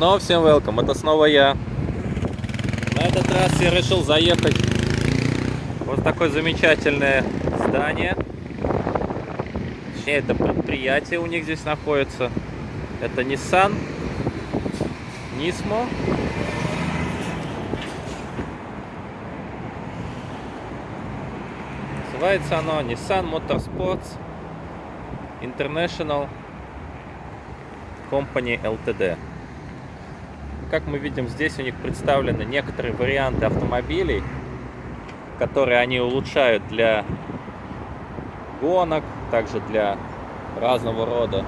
снова всем welcome, это снова я. На этот раз я решил заехать вот такое замечательное здание. Точнее, это предприятие у них здесь находится. Это Nissan Nismo. Называется оно Nissan Motorsports International Company Ltd. Как мы видим, здесь у них представлены некоторые варианты автомобилей, которые они улучшают для гонок, также для разного рода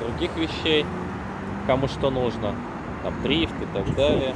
других вещей, кому что нужно, там дрифт и так далее.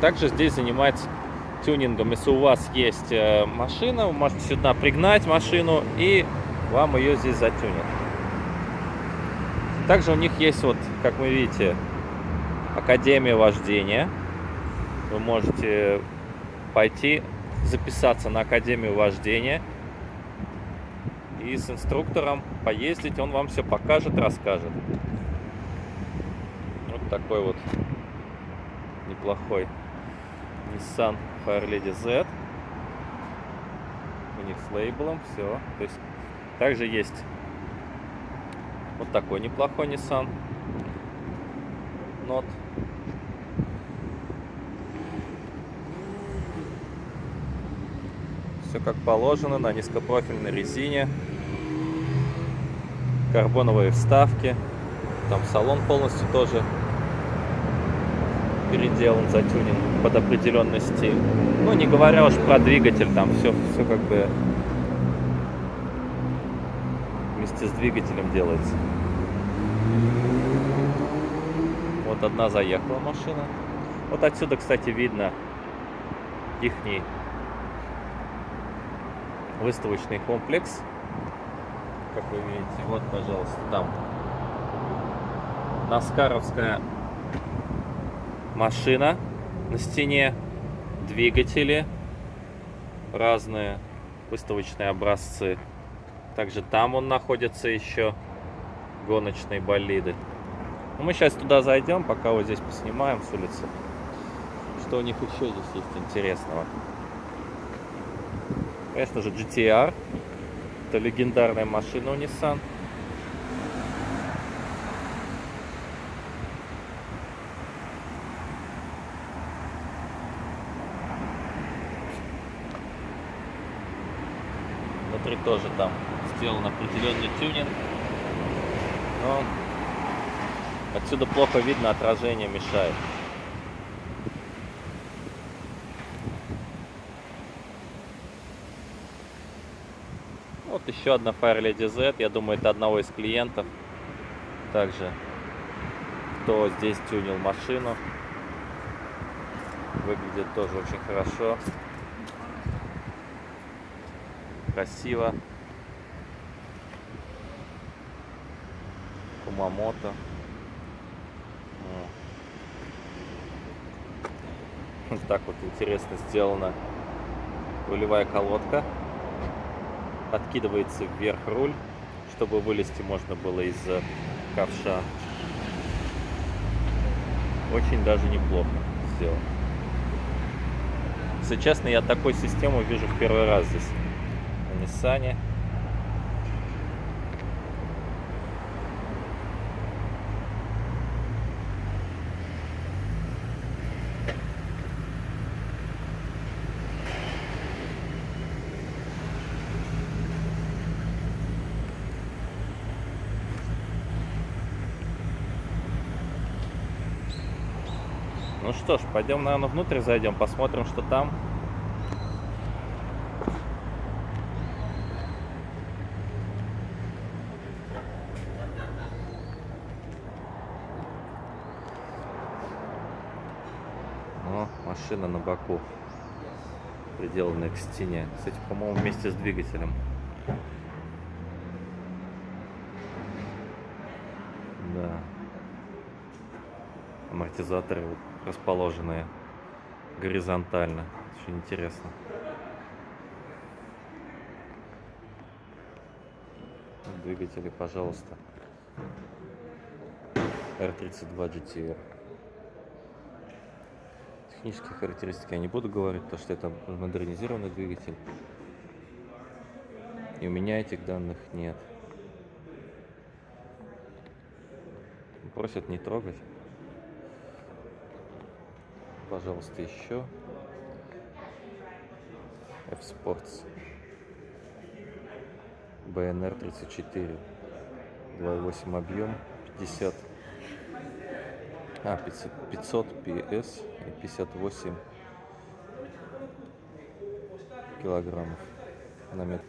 Также здесь занимается тюнингом. Если у вас есть э, машина, вы можете сюда пригнать машину и вам ее здесь затюнят. Также у них есть вот, как вы видите, Академия вождения. Вы можете пойти записаться на Академию вождения и с инструктором поездить, он вам все покажет, расскажет. Вот такой вот неплохой Nissan Fairlady Z. У них с лейблом все. То есть также есть вот такой неплохой Nissan Note. Все как положено, на низкопрофильной резине. Карбоновые вставки. Там салон полностью тоже переделан, затюнен под определенный стиль. Ну, не говоря уж про двигатель, там все, все как бы вместе с двигателем делается. Вот одна заехала машина. Вот отсюда, кстати, видно ихний выставочный комплекс. Как вы видите, вот, пожалуйста, там Наскаровская машина на стене, двигатели разные, выставочные образцы. Также там он находится еще, гоночные болиды. Ну, мы сейчас туда зайдем, пока вот здесь поснимаем с улицы. Что у них еще здесь есть интересного. Конечно же, GTR. Это легендарная машина у Nissan. Внутри тоже там сделан определенный тюнинг. Но отсюда плохо видно, отражение мешает. Вот еще одна Fire Lady Z. Я думаю, это одного из клиентов. Также, кто здесь тюнил машину. Выглядит тоже очень хорошо. Красиво. Кумамото. Вот так вот интересно сделана рулевая колодка откидывается вверх руль, чтобы вылезти можно было из ковша. Очень даже неплохо сделано. Если честно, я такую систему вижу в первый раз здесь на Ниссане. Что ж, пойдем, наверное, внутрь зайдем, посмотрим, что там. О, машина на боку, приделанная к стене. Кстати, по-моему, вместе с двигателем. Амортизаторы расположенные горизонтально. Очень интересно. Двигатели, пожалуйста. R32 GTR. Технические характеристики я не буду говорить, потому что это модернизированный двигатель. И у меня этих данных нет. Просят не трогать. Пожалуйста, еще. F-Sports. BNR 34. 2.8 объем. 50. А, 500, 500 PS и 58 килограммов на метр.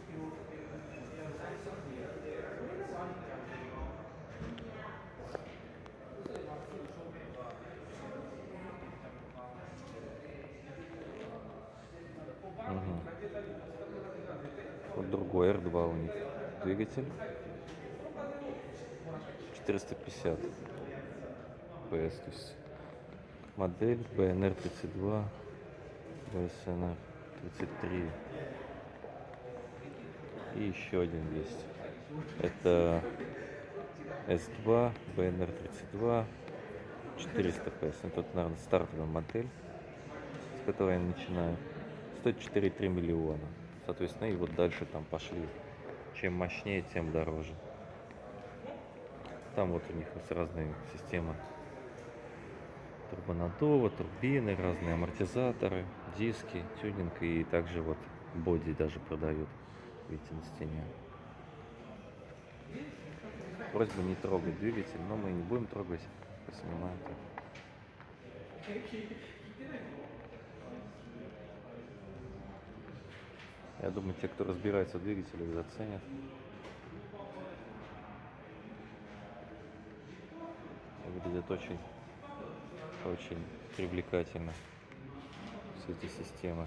Мгм. Вот другой R2 у них двигатель. 450 PS, модель BNR 32, BSNR 33 и еще один есть. Это S2, BNR 32, 400 PS. Тут, наверное, стартовая модель, с которой я начинаю. Стоит 4,3 миллиона. Соответственно, и вот дальше там пошли. Чем мощнее, тем дороже. Там вот у них разные системы турбонаддува, турбины, разные амортизаторы, диски, тюнинг и также вот боди даже продают, видите, на стене. Просьба не трогать двигатель, но мы не будем трогать, поснимаем. Я думаю, те, кто разбирается в двигателях, заценят. Выглядит очень, очень привлекательно все эти системы.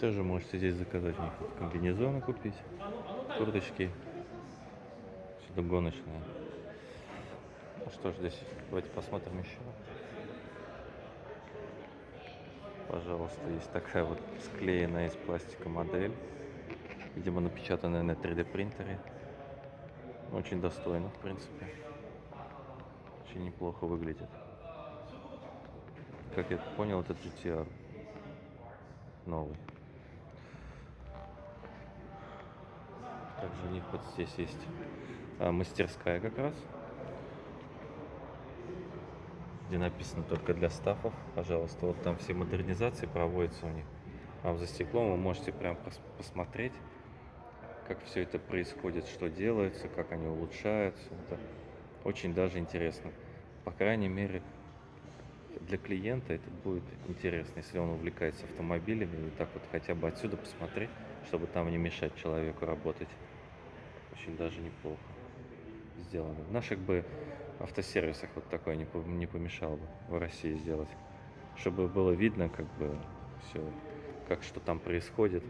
Тоже можете здесь заказать у них комбинезоны купить, курточки, что-то гоночное. Ну что ж, здесь давайте посмотрим еще. Пожалуйста, есть такая вот склеенная из пластика модель. Видимо, напечатанная на 3D принтере. Очень достойно, в принципе. Очень неплохо выглядит. Как я понял, это GTR новый. Также у них вот здесь есть а, мастерская как раз. Где написано только для стафов. Пожалуйста, вот там все модернизации проводятся у них. А за стеклом вы можете прям пос посмотреть, как все это происходит, что делается, как они улучшаются. Это очень даже интересно. По крайней мере, для клиента это будет интересно, если он увлекается автомобилями, и так вот хотя бы отсюда посмотреть, чтобы там не мешать человеку работать. Очень даже неплохо сделано. В наших бы автосервисах вот такое не, не помешало бы в России сделать. Чтобы было видно, как бы все, как что там происходит,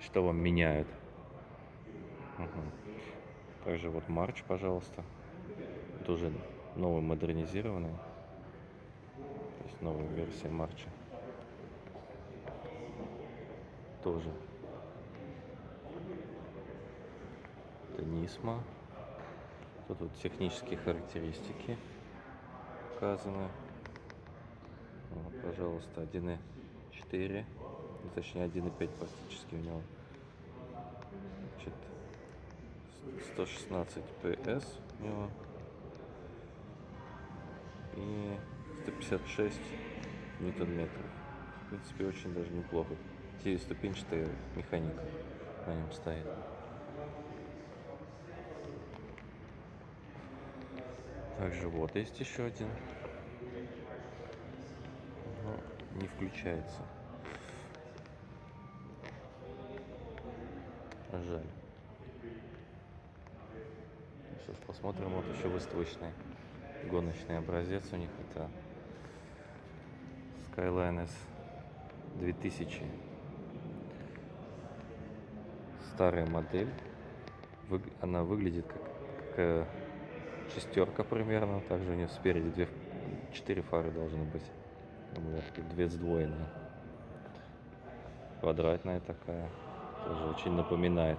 что вам меняют. Угу. Также вот Марч, пожалуйста. Тоже новый модернизированный. То есть новая версия Марча. Тоже. Это Нисма. Тут вот технические характеристики указаны. Вот, пожалуйста, 1.4, ну, точнее 1.5 практически у него. Значит, 116 PS у него. И 156 ньютон-метров. В принципе, очень даже неплохо. Девятиступенчатая механика на нем стоит. Также вот есть еще один. Но не включается. Жаль. Ж, посмотрим, вот еще выставочный гоночный образец у них. Это Skyline S 2000. Старая модель. Она выглядит как, как, шестерка примерно. Также у нее спереди две, четыре фары должны быть. И две сдвоенные. Квадратная такая. Тоже очень напоминает.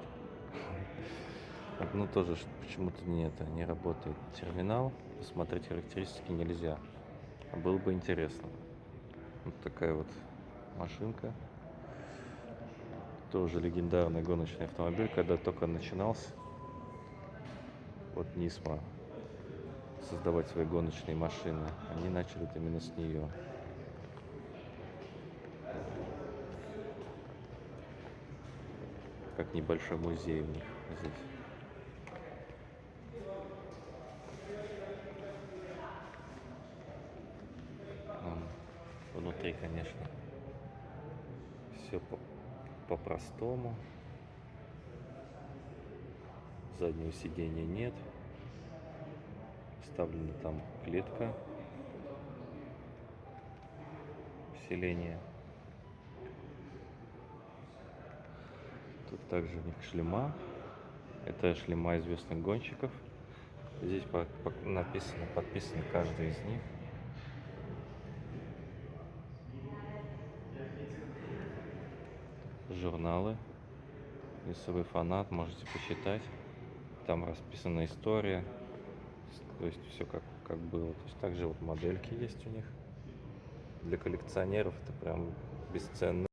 Так, Ну тоже почему-то не это не работает терминал. Посмотреть характеристики нельзя. А было бы интересно. Вот такая вот машинка. Тоже легендарный гоночный автомобиль, когда только начинался. Вот Нисма создавать свои гоночные машины. Они начали именно с нее. Как небольшой музей у них здесь. Внутри, конечно, все по- по-простому. Заднего сидения нет. Вставлена там клетка усиления. Тут также у них шлема. Это шлема известных гонщиков. Здесь по- по- написано, подписано каждый из них. Журналы. Если вы фанат, можете почитать. Там расписана история. То есть все как, как было. То есть также вот модельки есть у них. Для коллекционеров это прям бесценно.